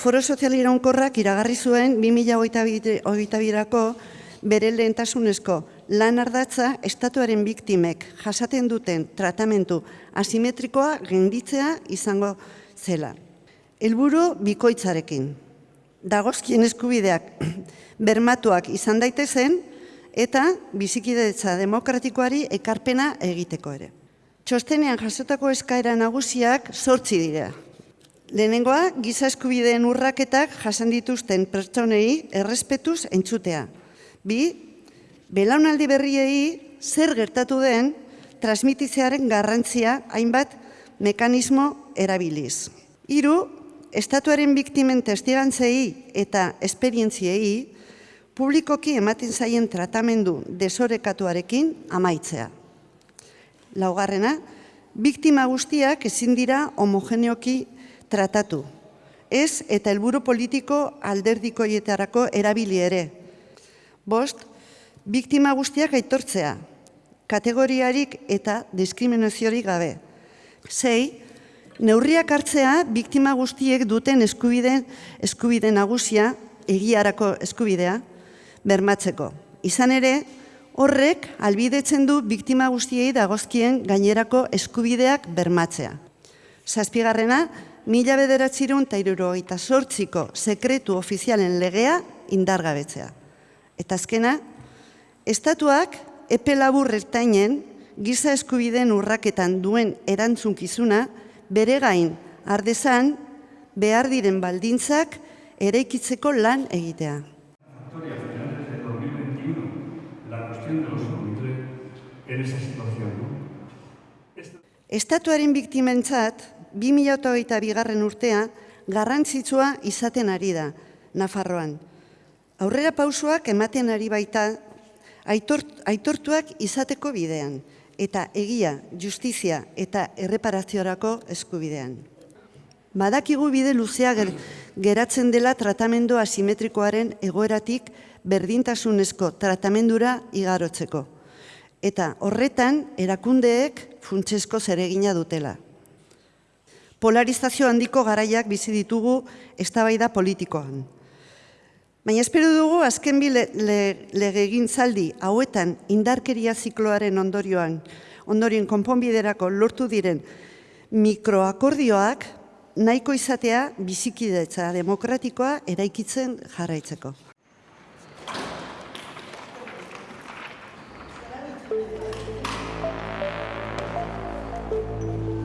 Foro Sozial Iraunkorrak iragarri zuen 2022ko bere lehentasunezko lan ardatza estatuaren biktimek jasaten duten tratamentu asimetrikoa genditzea izango zela. Helburu bikoitzarekin. Dagozkien eskubideak bermatuak izan daitezen eta bizikidetza demokratikoari ekarpena egiteko ere. Txostenean jasotako eskaera nagusiak sortzi dira. Lehenengoa, giza eskubideen urraketak jasan dituzten pertsonei errespetuz entzutea. Bi, belaunaldi berriei zer gertatu den transmititzearen garrantzia hainbat mekanismo erabiliz. Hiru, estatuaren biktimen testigantzei eta esperientziei publikoki ematen zaien tratamendu desorekatuarekin amaitzea. Laugarrena, biktima guztiak ezin dira homogeneoki tratatu. Ez eta helburu politiko alderdikoietarako erabili ere. Bost, biktima guztiak aitortzea, kategoriarik eta diskriminaziorik gabe. Sei, neurriak hartzea biktima guztiek duten eskubide, eskubide nagusia, egiarako eskubidea, bermatzeko. Izan ere, horrek albidetzen du biktima guztiei dagozkien gainerako eskubideak bermatzea. Zazpigarrena, mila bederatzirun eta irurogeita sortziko sekretu ofizialen legea indargabetzea. Eta azkena, estatuak epe labur ertainen giza eskubideen urraketan duen erantzunkizuna bere gain ardezan behar diren baldintzak eraikitzeko lan egitea. Victoria de 2021 la cuestión de los comités en esa situación. ¿no? Esta- Estatuaren biktimentzat, 2008 bigarren urtea, garrantzitsua izaten ari da, Nafarroan. Aurrera pausoak ematen ari baita, aitor, aitortuak izateko bidean, eta egia, justizia eta erreparaziorako eskubidean. Badakigu bide luzea ger- geratzen dela tratamendu asimetrikoaren egoeratik berdintasunezko tratamendura igarotzeko. Eta horretan erakundeek funtsesko zeregina dutela. Polarizazio handiko garaiak bizi ditugu eztabaida politikoan. Baina espero dugu azken bi le- le- legegintzaldi hauetan indarkeria zikloaren ondorioan, ondorioen konponbiderako lortu diren mikroakordioak nahiko izatea bizikidetza demokratikoa eraikitzen jarraitzeko. Thank you.